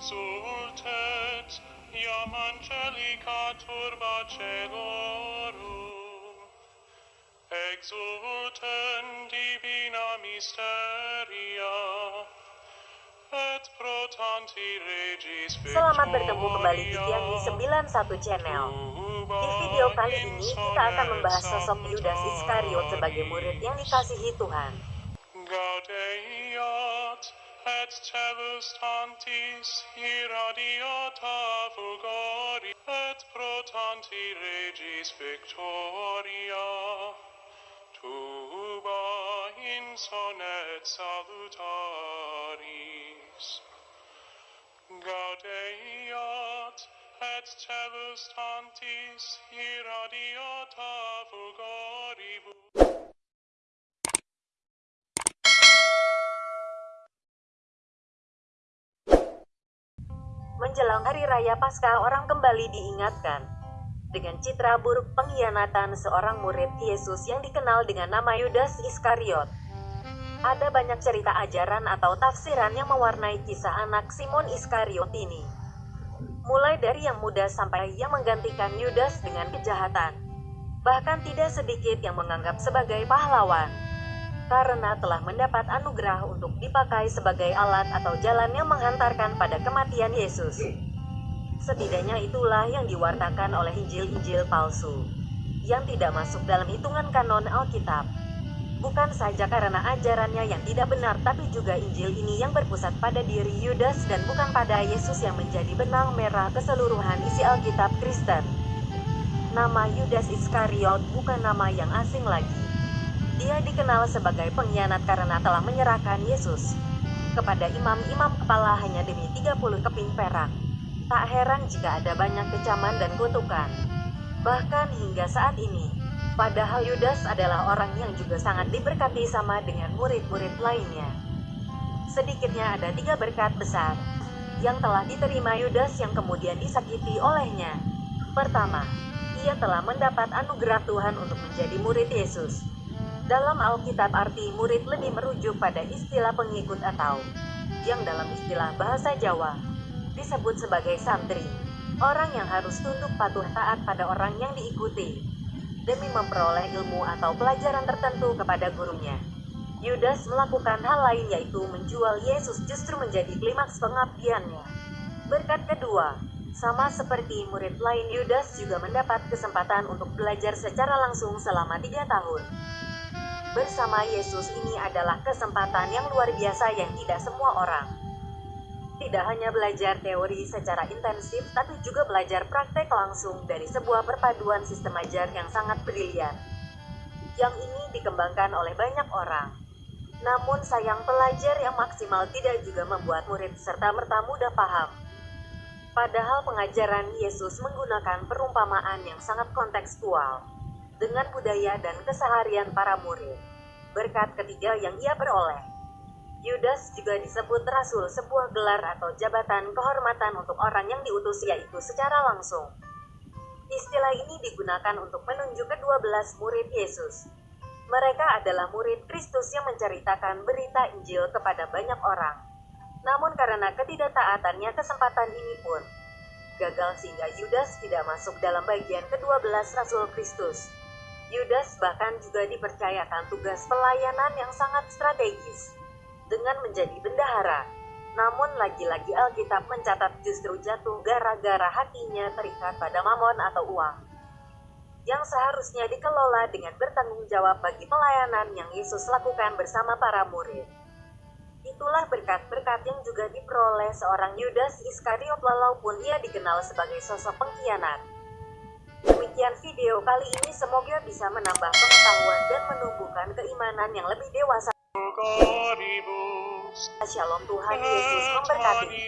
exultet, iam angelica turba celorum, exultem divina mysteria, et pro tanti regis Selamat bertemu kembali di Tiangi 91 Channel. Di video kali ini kita akan membahas sosok Yudas Iskariot sebagai murid yang dikasihi Tuhan. Et telus tantis irradiata fulgori et pro tanti regis victoria. Tuba insonet salutaris. Gaudeiat et telus tantis irradiata fulgoribus Menjelang hari raya Paskah, orang kembali diingatkan dengan citra buruk pengkhianatan seorang murid Yesus yang dikenal dengan nama Yudas Iskariot. Ada banyak cerita ajaran atau tafsiran yang mewarnai kisah anak Simon Iskariot ini. Mulai dari yang muda sampai yang menggantikan Yudas dengan kejahatan. Bahkan tidak sedikit yang menganggap sebagai pahlawan. Karena telah mendapat anugerah untuk dipakai sebagai alat atau jalan yang menghantarkan pada kematian Yesus. Setidaknya itulah yang diwartakan oleh Injil-Injil palsu, yang tidak masuk dalam hitungan kanon Alkitab. Bukan saja karena ajarannya yang tidak benar tapi juga Injil ini yang berpusat pada diri Yudas dan bukan pada Yesus yang menjadi benang merah keseluruhan isi Alkitab Kristen. Nama Yudas Iskariot bukan nama yang asing lagi. Dia dikenal sebagai pengkhianat karena telah menyerahkan Yesus kepada imam-imam kepala hanya demi 30 keping perak. Tak heran jika ada banyak kecaman dan kutukan. Bahkan hingga saat ini, padahal Yudas adalah orang yang juga sangat diberkati sama dengan murid-murid lainnya. Sedikitnya ada tiga berkat besar yang telah diterima Yudas yang kemudian disakiti olehnya. Pertama, ia telah mendapat anugerah Tuhan untuk menjadi murid Yesus. Dalam Alkitab arti murid lebih merujuk pada istilah pengikut atau yang dalam istilah bahasa Jawa disebut sebagai santri, orang yang harus tunduk patuh taat pada orang yang diikuti, demi memperoleh ilmu atau pelajaran tertentu kepada gurunya. Yudas melakukan hal lain yaitu menjual Yesus justru menjadi klimaks pengabdiannya. Berkat kedua, sama seperti murid lain Yudas juga mendapat kesempatan untuk belajar secara langsung selama tiga tahun. Bersama Yesus ini adalah kesempatan yang luar biasa yang tidak semua orang tidak hanya belajar teori secara intensif, tapi juga belajar praktek langsung dari sebuah perpaduan sistem ajar yang sangat brilian. Yang ini dikembangkan oleh banyak orang. Namun sayang pelajar yang maksimal tidak juga membuat murid serta merta mudah paham. Padahal pengajaran Yesus menggunakan perumpamaan yang sangat kontekstual dengan budaya dan keseharian para murid. Berkat ketiga yang ia peroleh Yudas juga disebut rasul, sebuah gelar atau jabatan kehormatan untuk orang yang diutus yaitu secara langsung. Istilah ini digunakan untuk menunjuk kedua belas murid Yesus. Mereka adalah murid Kristus yang menceritakan berita Injil kepada banyak orang. Namun karena ketidaktaatannya kesempatan ini pun gagal sehingga Yudas tidak masuk dalam bagian kedua belas rasul Kristus. Yudas bahkan juga dipercayakan tugas pelayanan yang sangat strategis dengan menjadi bendahara. Namun lagi-lagi Alkitab mencatat justru jatuh gara-gara hatinya terikat pada mamon atau uang. Yang seharusnya dikelola dengan bertanggung jawab bagi pelayanan yang Yesus lakukan bersama para murid. Itulah berkat-berkat yang juga diperoleh seorang Yudas Iskariot walaupun ia dikenal sebagai sosok pengkhianat. Demikian video kali ini semoga bisa menambah pengetahuan dan menumbuhkan keimanan yang lebih dewasa. Shalom Tuhan Yesus memberkati.